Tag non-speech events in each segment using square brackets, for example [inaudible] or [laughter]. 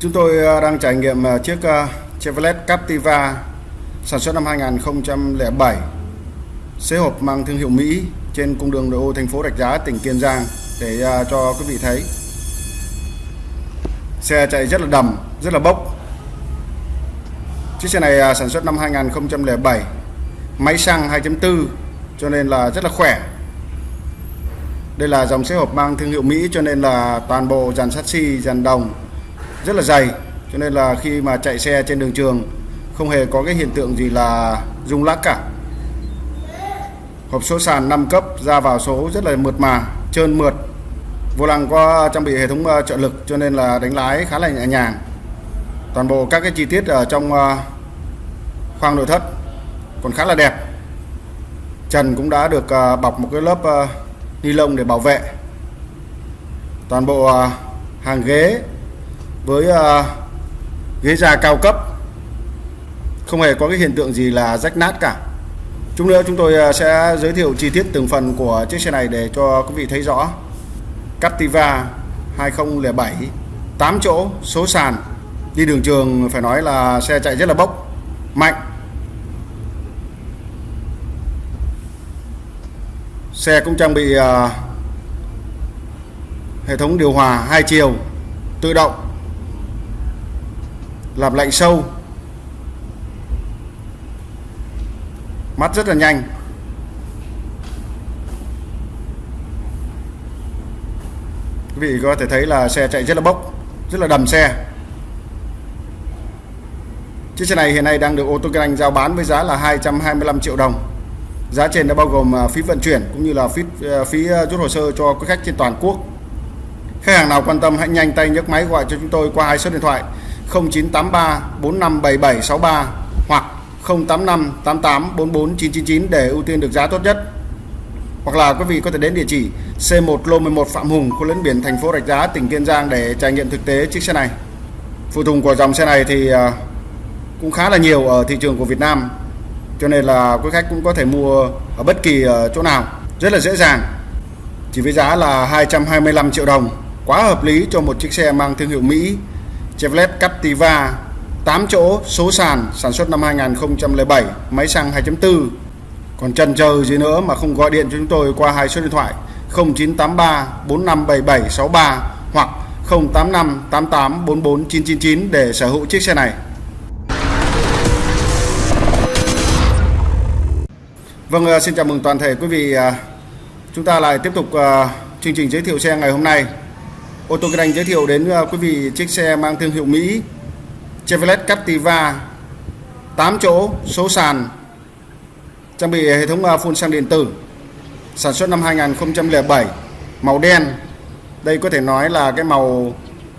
Chúng tôi à, đang trải nghiệm à, chiếc à, Chevrolet Captiva sản xuất năm 2007 xế hộp mang thương hiệu Mỹ trên cung đường nội ô thành phố Rạch Giá, tỉnh Kiên Giang để cho quý vị thấy. Xe chạy rất là đầm, rất là bốc. Chiếc xe này sản xuất năm 2007, máy xăng 2.4 cho nên là rất là khỏe. Đây là dòng xe hộp mang thương hiệu Mỹ cho nên là toàn bộ dàn sắt xi, dàn đồng rất là dày, cho nên là khi mà chạy xe trên đường trường, không hề có cái hiện tượng gì là rung lắc cả. Hộp số sàn 5 cấp ra vào số rất là mượt mà, trơn mượt. Vô lăng có trang bị hệ thống ờ, trợ lực, cho nên là đánh lái khá là nhẹ nhàng. Toàn bộ các cái chi tiết ở trong ờ, khoang nội thất còn khá là đẹp. Trần cũng đã được ờ, bọc một cái lớp ni lông để bảo vệ. Toàn bộ hàng ghế với uh, ghế da cao cấp. Không hề có cái hiện tượng gì là rách nát cả. Chút nữa chúng tôi uh, sẽ giới thiệu chi tiết từng phần của chiếc xe này để cho quý vị thấy rõ. Captiva 2007 8 chỗ số sàn đi đường trường phải nói là xe chạy rất là bốc mạnh. Xe cũng trang bị uh, hệ thống điều hòa hai chiều tự động làm lạnh sâu. Mắt rất là nhanh. Quý vị có thể thấy là xe chạy rất là bốc, rất là đầm xe. Chiếc xe này hiện nay đang được ô tô kinh anh giao bán với giá là 225 triệu đồng. Giá trên đã bao gồm à, phí vận chuyển cũng như là phí à, phí à, rút hồ sơ cho quý khách trên toàn quốc. Khách hàng nào quan tâm hãy nhanh tay nhấc máy gọi cho chúng tôi qua hai số điện thoại 0983 457763 hoặc 085 88 44 để ưu tiên được giá tốt nhất. Hoặc là quý vị có thể đến địa chỉ C1 Lô 11 Phạm Hùng, khu lấn biển thành phố Rạch Giá, tỉnh Kiên Giang để trải nghiệm thực tế chiếc xe này. Phụ tùng của dòng xe này thì à, cũng khá là nhiều ở thị trường của Việt Nam. Cho nên là quý khách cũng có thể mua ở bất kỳ à, chỗ nào rất là dễ dàng. Chỉ với giá là 225 triệu đồng, quá hợp lý cho một chiếc xe mang thương hiệu Mỹ Chevrolet Captiva 8 chỗ số sàn sản xuất năm 2007 máy xăng 2.4 còn chần chờ gì nữa mà không gọi điện cho chúng tôi qua hai số điện thoại 0983 457763 hoặc 085 88 44 999 để sở hữu chiếc xe này Vâng, ờ, xin chào mừng toàn thể quý vị. Ờ, chúng ta lại tiếp tục ờ, chương trình giới thiệu xe ngày hôm nay. Ô tô Kinh Anh giới thiệu đến à, quý vị chiếc xe mang thương hiệu Mỹ, Chevrolet Captiva 8 chỗ, số sàn, trang bị hệ thống à, phun xăng điện tử, sản xuất năm 2007 màu đen. Đây có thể nói là cái màu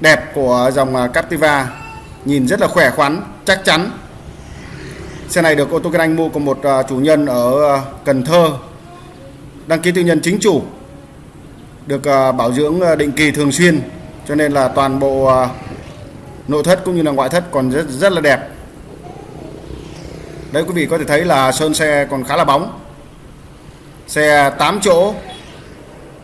đẹp của dòng à, Captiva, nhìn rất là khỏe khoắn, chắc chắn. Xe này được ô tô Kinh Anh mua của một chủ nhân ở Cần Thơ, đăng ký tư nhân chính chủ được ờ, bảo dưỡng ờ, định kỳ thường xuyên. Cho nên là toàn bộ ờ, nội thất cũng như là ngoại thất còn rất rất là đẹp. Đấy, quý vị có thể thấy là sơn xe còn khá là bóng. Xe 8 chỗ,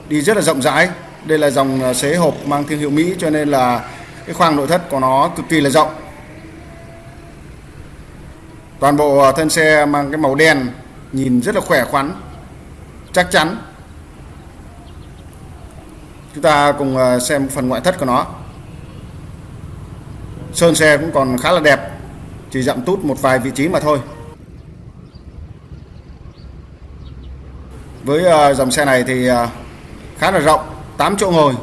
đi rất là rộng rãi. Đây là dòng xế hộp mang thương hiệu Mỹ, cho nên là cái khoang nội thất của nó cực kỳ là rộng. Toàn bộ thân xe mang cái màu đen, nhìn rất là khỏe khoắn, chắc chắn chúng ta cùng ờ, xem phần ngoại thất của nó. Sơn xe cũng còn khá là đẹp, chỉ dặm tút một vài vị trí mà thôi. Với ờ, dòng xe này thì ờ, khá là rộng 8 chỗ ngồi,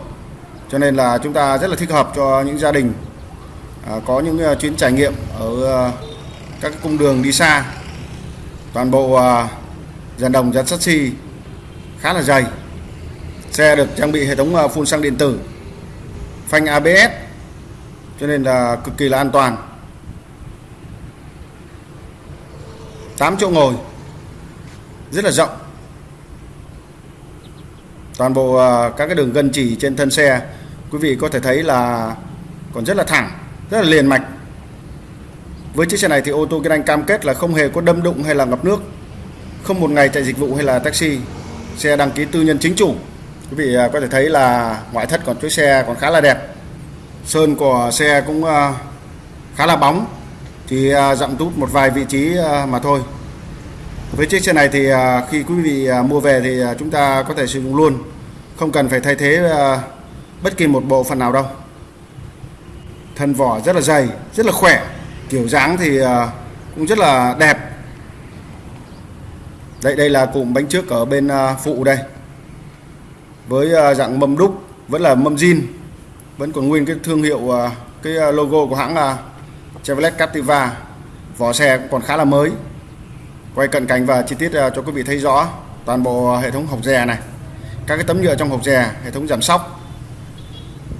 cho nên là chúng ta rất là thích hợp cho những gia đình có những chuyến trải nghiệm ở các cung đường đi xa. Toàn bộ dàn đồng, dàn sắt xi khá là dày xe được trang bị hệ thống ờ, phun xăng điện tử, phanh ABS cho nên là cực kỳ là an toàn. 8 chỗ ngồi, rất là rộng. Toàn bộ ờ, các cái đường gân chỉ trên thân xe, quý vị có thể thấy là còn rất là thẳng, rất là liền mạch. Với chiếc xe này thì ô tô Kinh Anh cam kết là không hề có đâm đụng hay là ngập nước, không một ngày chạy dịch vụ hay là taxi, xe đăng ký tư nhân chính chủ quý vị à, có thể thấy là ngoại thất còn chiếc xe còn khá là đẹp. Sơn của xe cũng à, khá là bóng. Chỉ à, dặm tút một vài vị trí mà thôi. Với chiếc xe này thì khi quý vị mua về thì chúng ta có thể sử dụng luôn. Không cần phải thay thế bất kỳ một bộ phận nào đâu. Thân vỏ rất là dày, rất là khỏe. Kiểu dáng thì cũng rất là đẹp. Đây đây là cụm bánh trước ở bên phụ đây với à, dạng mâm đúc, vẫn là mâm zin, vẫn còn nguyên cái thương hiệu à, cái à, logo của hãng là Chevrolet Captiva. Vỏ xe cũng còn khá là mới. Quay cận cảnh và chi tiết cho quý vị thấy rõ toàn bộ hệ thống hộc dè này. Các cái tấm nhựa trong hộc dè, hệ thống giảm sóc.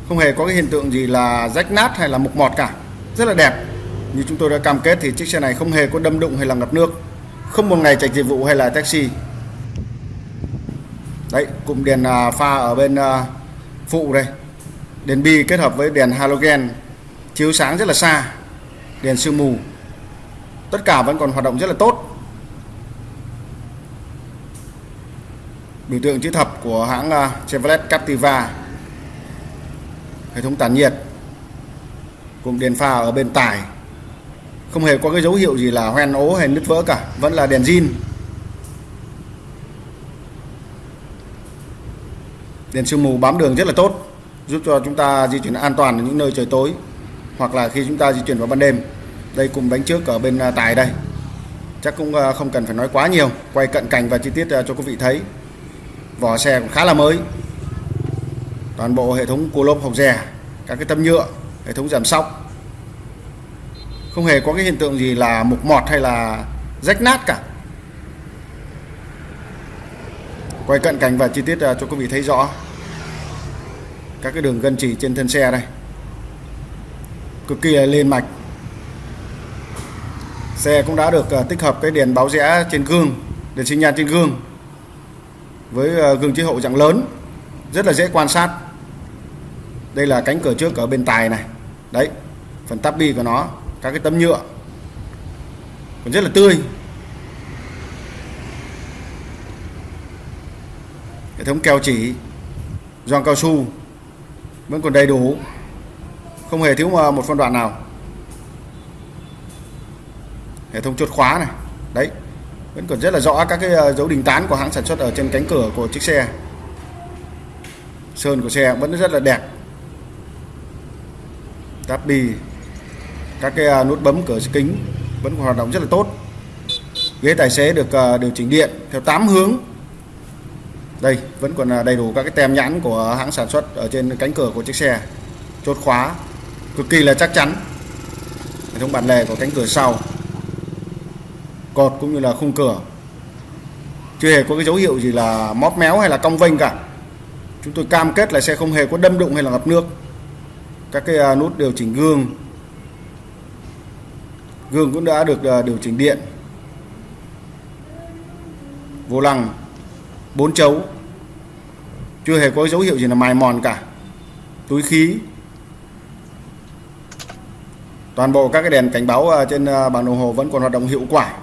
Không hề có cái hiện tượng gì là rách nát hay là mục mọt cả. Rất là đẹp. Như chúng tôi đã cam kết thì chiếc xe này không hề có đâm đụng hay là ngập nước. Không một ngày chạy dịch vụ hay là taxi đấy, cụm đèn à, pha ở bên à, phụ đây. Đèn bi kết hợp với đèn halogen, chiếu sáng rất là xa. Đèn sương mù. Tất cả vẫn còn hoạt động rất là tốt. Biểu tượng chữ thập của hãng à, Chevrolet Captiva. Hệ thống tản nhiệt. Cùng đèn pha ở bên tải. Không hề có cái dấu hiệu gì là hoen ố hay nứt vỡ cả, vẫn là đèn zin. Đèn sương mù bám đường rất là tốt, giúp cho chúng ta di chuyển an toàn ở những nơi trời tối, hoặc là khi chúng ta di chuyển vào ban đêm. Đây cùng bánh trước ở bên à, tài đây. Chắc cũng à, không cần phải nói quá nhiều, quay cận cảnh và chi tiết à, cho quý vị thấy. Vỏ xe cũng khá là mới. Toàn bộ hệ thống cua lốp hộc dè, các cái tấm nhựa, hệ thống giảm sóc. Không hề có cái hiện tượng gì là mục mọt hay là rách nát cả. Quay cận cảnh và chi tiết à, cho quý vị thấy rõ. Các cái đường gân chỉ trên thân xe đây. Cực kỳ là lên mạch. Xe cũng đã được à, tích hợp cái đèn báo rẽ trên gương, đèn sinh nhan trên gương, với à, gương chiếu hậu dạng lớn, rất là dễ quan sát. Đây là cánh cửa trước ở bên tài này. Đấy, phần tắp bi của nó, các cái tấm nhựa. Còn rất là tươi. Hệ thống keo chỉ, gioăng cao su vẫn còn đầy đủ. Không hề thiếu một phân đoạn nào. Hệ thống chốt khóa này, đấy, vẫn còn rất là rõ các cái ờ, dấu đình tán của hãng sản xuất ở trên cánh cửa của chiếc xe. Sơn của xe vẫn rất là đẹp. Táp bi, các cái ờ, nút bấm cửa kính vẫn còn hoạt động rất là tốt. Ghế tài xế được ờ, điều chỉnh điện theo 8 hướng đây, vẫn còn à, đầy đủ các cái tem nhãn của hãng sản xuất ở trên cánh cửa của chiếc xe. Chốt khóa, cực kỳ là chắc chắn. Hệ thống bản lề của cánh cửa sau, cột cũng như là khung cửa. Chưa hề có cái dấu hiệu gì là móp méo hay là cong vênh cả. Chúng tôi cam kết là xe không hề có đâm đụng hay là ngập nước. Các cái à, nút điều chỉnh gương. Gương cũng đã được à, điều chỉnh điện. Vô lăng bốn chấu. Chưa hề có dấu hiệu gì là mài mòn cả. Túi khí. Toàn bộ các cái đèn cảnh báo à, trên à, bảng đồng hồ vẫn còn hoạt động hiệu quả.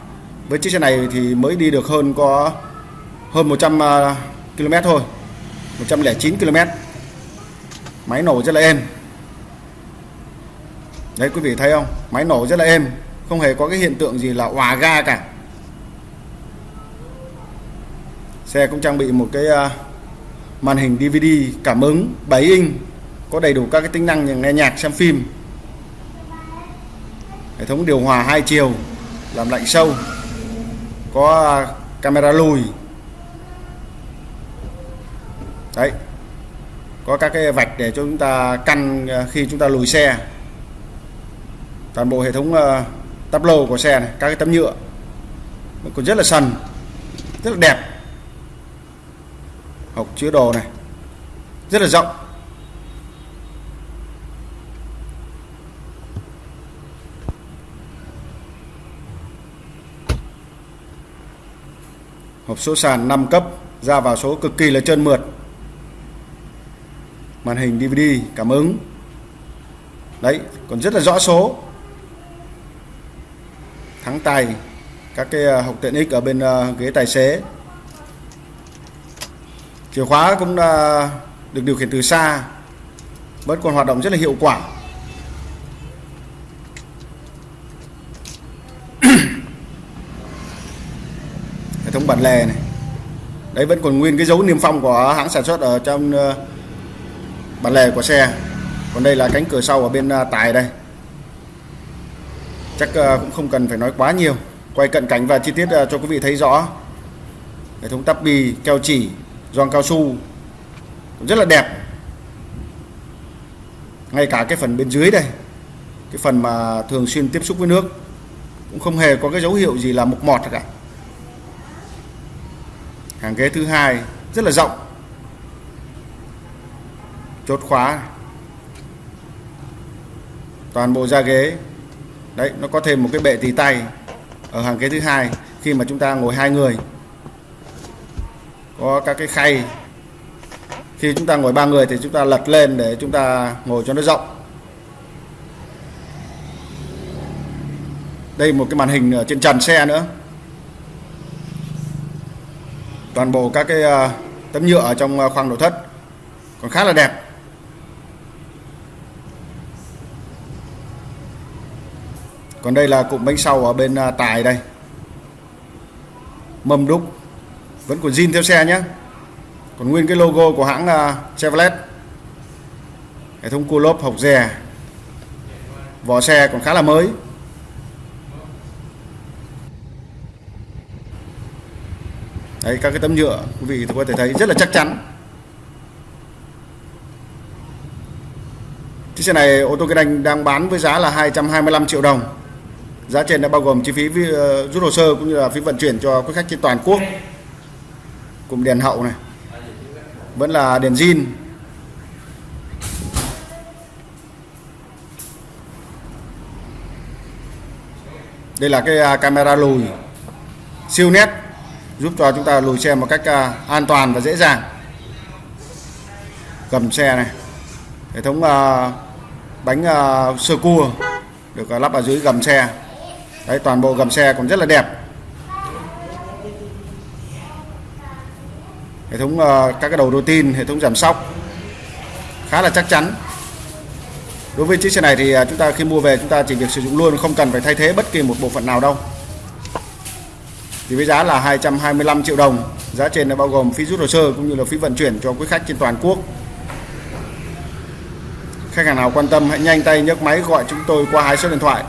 Với chiếc xe này thì mới đi được hơn có hơn 100 à, km thôi. 109 km. Máy nổ rất là êm. Đấy, quý vị thấy không? Máy nổ rất là êm. Không hề có cái hiện tượng gì là hòa ga cả. Xe cũng trang bị một cái ờ, màn hình DVD cảm ứng 7 inch có đầy đủ các cái tính năng như nghe nhạc, xem phim. Hệ thống điều hòa hai chiều, làm lạnh sâu, có ờ, camera lùi. Đấy, có các cái vạch để cho chúng ta căn ờ, khi chúng ta lùi xe. Toàn bộ hệ thống tắp lô của xe này, các cái tấm nhựa. Còn rất là sần, rất là đẹp hộc chứa đồ này. Rất là rộng. Hộp số sàn 5 cấp, ra vào số cực kỳ là trơn mượt. Màn hình DVD cảm ứng. Đấy, còn rất là rõ số. Thắng tay các cái à, hộp tiện ích ở bên à, ghế tài xế chìa khóa cũng được điều khiển từ xa, vẫn còn hoạt động rất là hiệu quả. [clears throat] Hệ thống bản lề này, đấy vẫn còn nguyên cái dấu niêm phong của hãng sản xuất ở trong ờ, bản lề của xe. Còn đây là cánh cửa sau ở bên ờ, tài đây. Chắc ờ, cũng không cần phải nói quá nhiều. Quay cận cảnh và chi tiết cho quý vị thấy rõ. Hệ thống tắp bì keo chỉ gioăng cao su. Rất là đẹp. Ngay cả cái phần bên dưới đây, cái phần mà thường xuyên tiếp xúc với nước, cũng không hề có cái dấu hiệu gì là mục mọt cả. Hàng ghế thứ hai rất là rộng. Chốt khóa. Toàn bộ da ghế. Đấy, nó có thêm một cái bệ tì tay ở hàng ghế thứ hai khi mà chúng ta ngồi hai người có các cái khay. Khi chúng ta ngồi ba người thì chúng ta lật lên để chúng ta ngồi cho nó rộng. Đây một cái màn hình ở trên trần xe nữa. Toàn bộ các cái ờ, tấm nhựa ở trong ờ, khoang nội thất còn khá là đẹp. Còn đây là cụm bánh sau ở bên ờ, tài đây. Mâm đúc vẫn còn zin theo xe nhé còn nguyên cái logo của hãng là Chevrolet. Hệ thống cua lốp hộc dè. Vỏ xe còn khá là mới. Đấy, các cái tấm nhựa, quý vị có thể thấy rất là chắc chắn. Chiếc xe này, ô tô kinh anh đang bán với giá là 225 triệu đồng. Giá trên đã bao gồm chi phí ờ, rút hồ sơ cũng như là phí vận chuyển cho quý khách trên toàn quốc cụm đèn hậu này. Vẫn là đèn zin. Đây là cái à, camera lùi. Siêu nét, giúp cho chúng ta lùi xe một cách à, an toàn và dễ dàng. Gầm xe này. Hệ thống à, bánh sơ cua được lắp ở dưới gầm xe. Đấy, toàn bộ gầm xe còn rất là đẹp. Hệ thống ờ, các cái đầu đô tin, hệ thống giảm sóc, khá là chắc chắn. Đối với chiếc xe này thì à, chúng ta khi mua về chúng ta chỉ việc sử dụng luôn, không cần phải thay thế bất kỳ một bộ phận nào đâu. Thì với giá là 225 triệu đồng, giá trên đã bao gồm phí rút hồ sơ cũng như là phí vận chuyển cho quý khách trên toàn quốc. Khách hàng nào quan tâm hãy nhanh tay nhấc máy gọi chúng tôi qua hai số điện thoại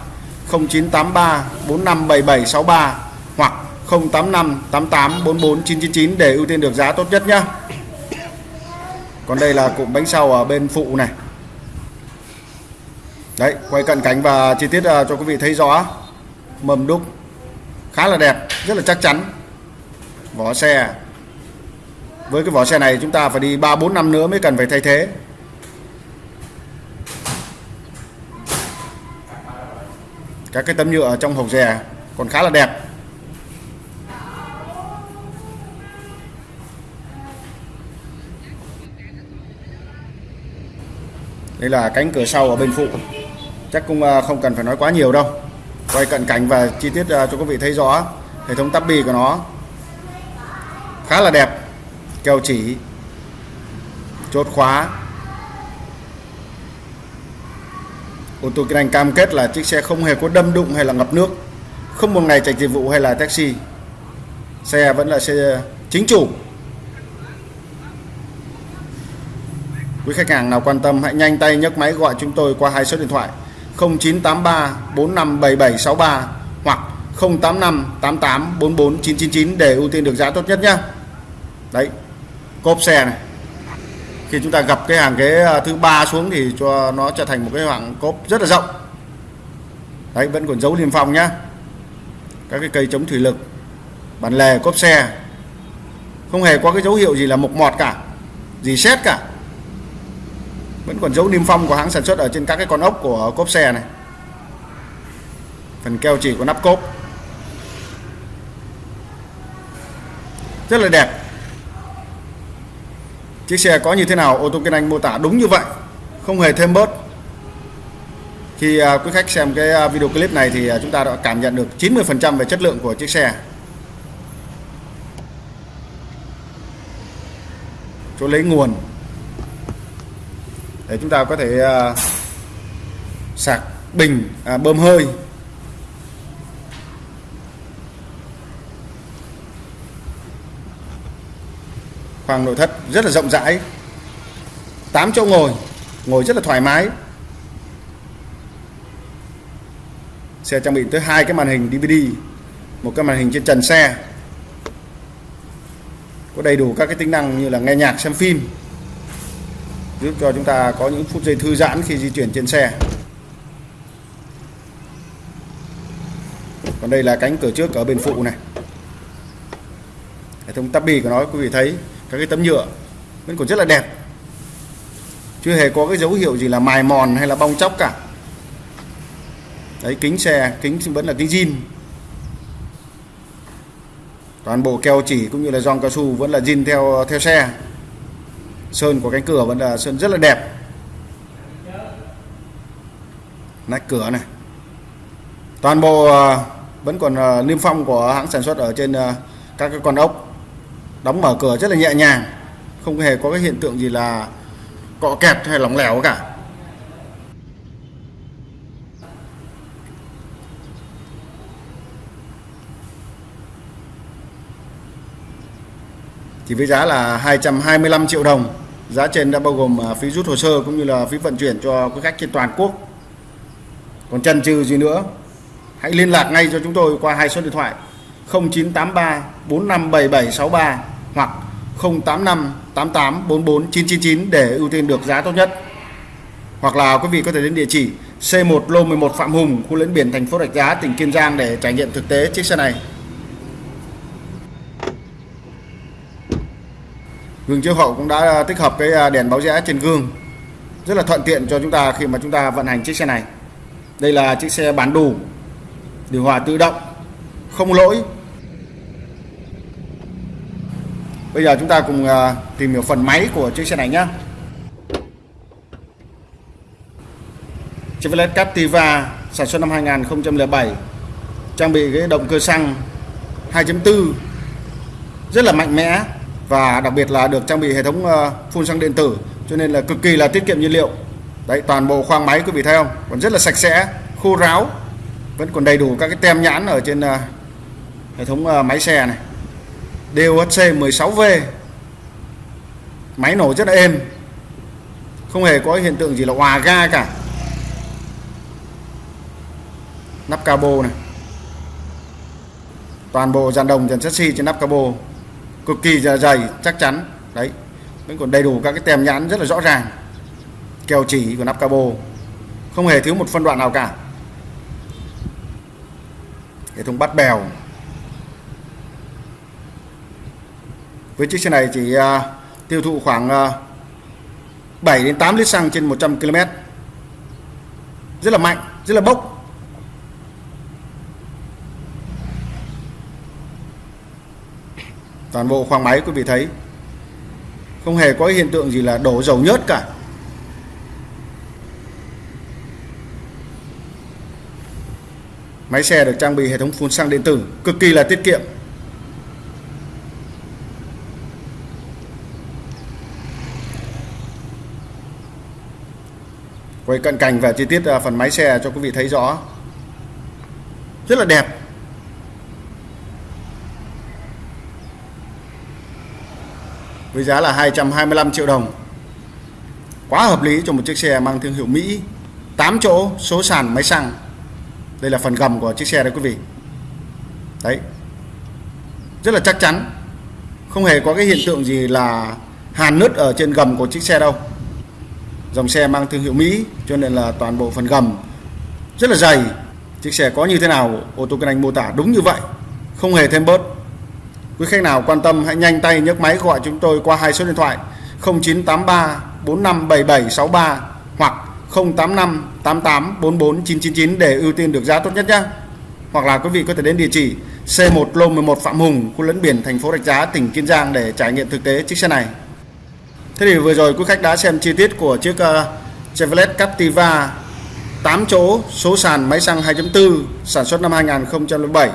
0983 457763 085 88 44 999 để ưu tiên được giá tốt nhất nhá. Còn đây là cụm bánh sau ở bên phụ này. Đấy, quay cận cánh và chi tiết à, cho quý vị thấy rõ. Mầm đúc, khá là đẹp, rất là chắc chắn. Vỏ xe. Với cái vỏ xe này chúng ta phải đi 3 4 năm nữa mới cần phải thay thế. Các cái tấm nhựa trong hộp rè còn khá là đẹp. Đây là cánh cửa sau ở bên phụ. Chắc cũng à, không cần phải nói quá nhiều đâu. Quay cận cảnh và chi tiết à, cho quý vị thấy rõ hệ thống tắp bì của nó. Khá là đẹp. Keo chỉ, chốt khóa. Ô tô kinh anh cam kết là chiếc xe không hề có đâm đụng hay là ngập nước, không một ngày chạy dịch vụ hay là taxi. Xe vẫn là xe chính chủ. Quý khách hàng nào quan tâm hãy nhanh tay nhấc máy gọi chúng tôi qua hai số điện thoại 0983 457763 hoặc 085 88 44 999 để ưu tiên được giá tốt nhất nhé. Đấy. Cốp xe này. Khi chúng ta gặp cái hàng ghế à, thứ ba xuống thì cho nó trở thành một cái hàng cốp rất là rộng. Đấy vẫn còn dấu niêm phong nhá. Các cái cây chống thủy lực, bản lề cốp xe. Không hề có cái dấu hiệu gì là mục mọt cả, gì xét cả vẫn còn dấu niêm phong của hãng sản xuất ở trên các cái con ốc của cốp xe này. Phần keo chỉ của nắp cốp. Rất là đẹp. Chiếc xe có như thế nào, ô tô kinh anh mô tả đúng như vậy. Không hề thêm bớt. Khi à, quý khách xem cái à, video clip này thì à, chúng ta đã cảm nhận được 90% về chất lượng của chiếc xe. Chỗ lấy nguồn để chúng ta có thể uh, sạc bình à, bơm hơi. Khoang nội thất rất là rộng rãi. 8 chỗ ngồi ngồi rất là thoải mái. Xe trang bị tới hai cái màn hình DVD một cái màn hình trên trần xe. Có đầy đủ các cái tính năng như là nghe nhạc xem phim giúp cho chúng ta có những phút giây thư giãn khi di chuyển trên xe. Còn đây là cánh cửa trước ở bên phụ này. Hệ thống tabi của nó, quý vị thấy, các cái tấm nhựa, vẫn còn rất là đẹp. Chưa hề có cái dấu hiệu gì là mài mòn hay là bong chóc cả. Đấy, kính xe, kính vẫn là kính zin. Toàn bộ keo chỉ cũng như là giòn cao su vẫn là zin theo theo xe sơn của cánh cửa vẫn là sơn rất là đẹp. Nách cửa này. Toàn bộ ờ, vẫn còn ờ, niêm phong của hãng sản xuất ở trên ờ, các cái con ốc. Đóng mở cửa rất là nhẹ nhàng, không hề có cái hiện tượng gì là cọ kẹt hay lỏng lẻo cả. Thì với giá là 225 triệu đồng giá trên đã bao gồm à, phí rút hồ sơ cũng như là phí vận chuyển cho quý khách trên toàn quốc còn chần chừ gì nữa hãy liên lạc ngay cho chúng tôi qua hai số điện thoại 0983 457763 hoặc 085 88 44 999 để ưu tiên được giá tốt nhất. Hoặc là quý vị có thể đến địa chỉ C1 Lô 11 Phạm Hùng, khu Lãnh biển thành phố Rạch Giá, tỉnh Kiên Giang để trải nghiệm thực tế chiếc xe này. Gương chiếu hậu cũng đã à, tích hợp cái à, đèn báo rẽ trên gương. Rất là thuận tiện cho chúng ta khi mà chúng ta vận hành chiếc xe này. Đây là chiếc xe bán đủ, điều hòa tự động, không lỗi, Bây giờ chúng ta cùng à, tìm hiểu phần máy của chiếc xe này nhé. Chevrolet Captiva sản xuất năm 2007 trang bị cái động cơ xăng 2.4 rất là mạnh mẽ và đặc biệt là được trang bị hệ thống ờ, phun xăng điện tử cho nên là cực kỳ là tiết kiệm nhiên liệu. Đấy toàn bộ khoang máy quý vị thấy không? Còn rất là sạch sẽ, khô ráo. Vẫn còn đầy đủ các cái tem nhãn ở trên ờ, hệ thống ờ, máy xe này. DOHC 16V máy nổ rất là êm không hề có hiện tượng gì là hòa ga cả nắp cabo này toàn bộ dàn đồng dàn chassis trên nắp cabo cực kỳ dày chắc chắn. Đấy. Vẫn còn đầy đủ các cái tem nhãn rất là rõ ràng. Kèo chỉ của nắp cabo. Không hề thiếu một phân đoạn nào cả. Hệ thống bắt bèo. Với chiếc xe này chỉ uh, tiêu thụ khoảng à, uh, 7 đến 8 lít xăng trên 100 km rất là mạnh rất là bốc. Toàn bộ khoang máy, quý vị thấy. Không hề có hiện tượng gì là đổ dầu nhớt cả. Máy xe được trang bị hệ thống phun xăng điện tử, cực kỳ là tiết kiệm. Quay cận cảnh và chi tiết à, phần máy xe cho quý vị thấy rõ. Rất là đẹp. Với giá là 225 triệu đồng. Quá hợp lý cho một chiếc xe mang thương hiệu Mỹ. 8 chỗ, số sàn, máy xăng. Đây là phần gầm của chiếc xe đấy quý vị. Đấy. Rất là chắc chắn. Không hề có cái hiện tượng gì là hàn nứt ở trên gầm của chiếc xe đâu. Dòng xe mang thương hiệu Mỹ, cho nên là toàn bộ phần gầm rất là dày. Chiếc xe có như thế nào, ô tô kinh anh mô tả đúng như vậy. Không hề thêm bớt quý khách nào quan tâm hãy nhanh tay nhấc máy gọi chúng tôi qua hai số điện thoại 0983 457763 hoặc 085 88 44 999 để ưu tiên được giá tốt nhất nhé hoặc là quý vị có thể đến địa chỉ C1 Lô 11 Phạm Hùng khu lẫn biển thành phố Rạch Giá tỉnh Kiên Giang để trải nghiệm thực tế chiếc xe này Thế thì vừa rồi quý khách đã xem chi tiết của chiếc uh, Chevrolet Captiva 8 chỗ số sàn máy xăng 2.4 sản xuất năm 2007.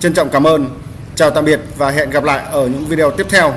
Trân trọng cảm ơn. Chào tạm biệt và hẹn gặp lại ở những video tiếp theo.